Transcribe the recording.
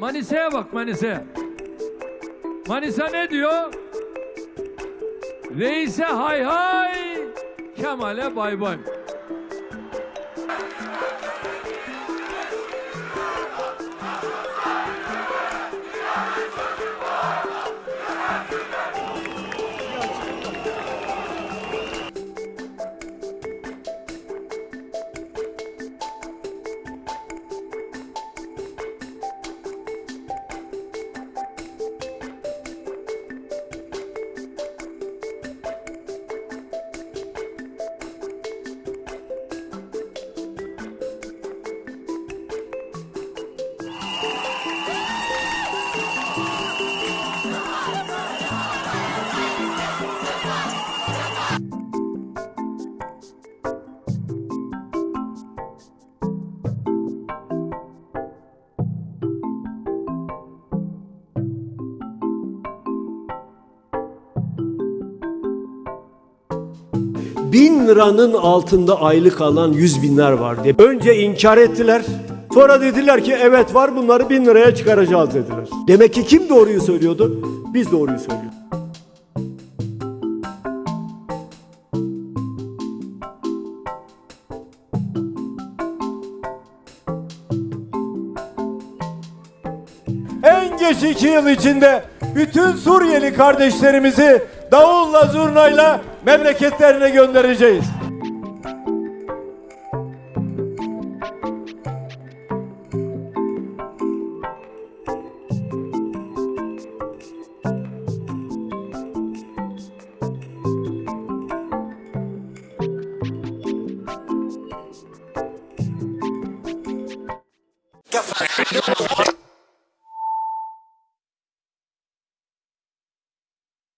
Manisa'ya bak Manisa'ya. Manisa ne diyor? Reise hay hay, Kemal'e bay bay. Bin liranın altında aylık alan yüz binler var diye. Önce inkar ettiler. Sonra dediler ki evet var bunları bin liraya çıkaracağız dediler. Demek ki kim doğruyu söylüyordu? Biz doğruyu söylüyorduk. En geç iki yıl içinde bütün Suriyeli kardeşlerimizi davulla zurnayla memleketlerine göndereceğiz.